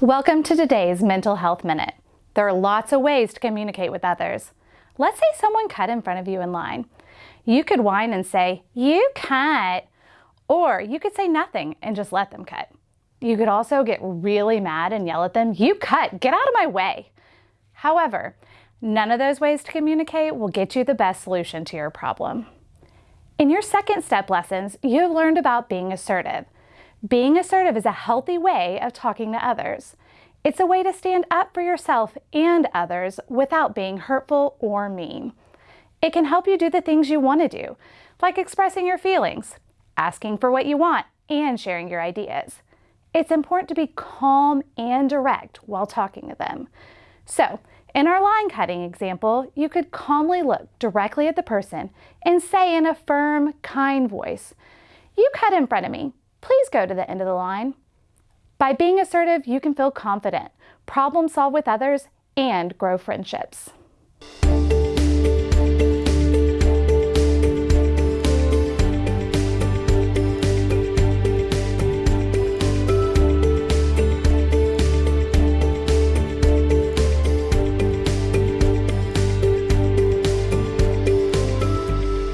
Welcome to today's Mental Health Minute. There are lots of ways to communicate with others. Let's say someone cut in front of you in line. You could whine and say, you cut, or you could say nothing and just let them cut. You could also get really mad and yell at them, you cut, get out of my way. However, none of those ways to communicate will get you the best solution to your problem. In your second step lessons, you have learned about being assertive. Being assertive is a healthy way of talking to others. It's a way to stand up for yourself and others without being hurtful or mean. It can help you do the things you want to do, like expressing your feelings, asking for what you want, and sharing your ideas. It's important to be calm and direct while talking to them. So, in our line cutting example, you could calmly look directly at the person and say in a firm, kind voice, You cut in front of me please go to the end of the line. By being assertive, you can feel confident, problem solve with others, and grow friendships.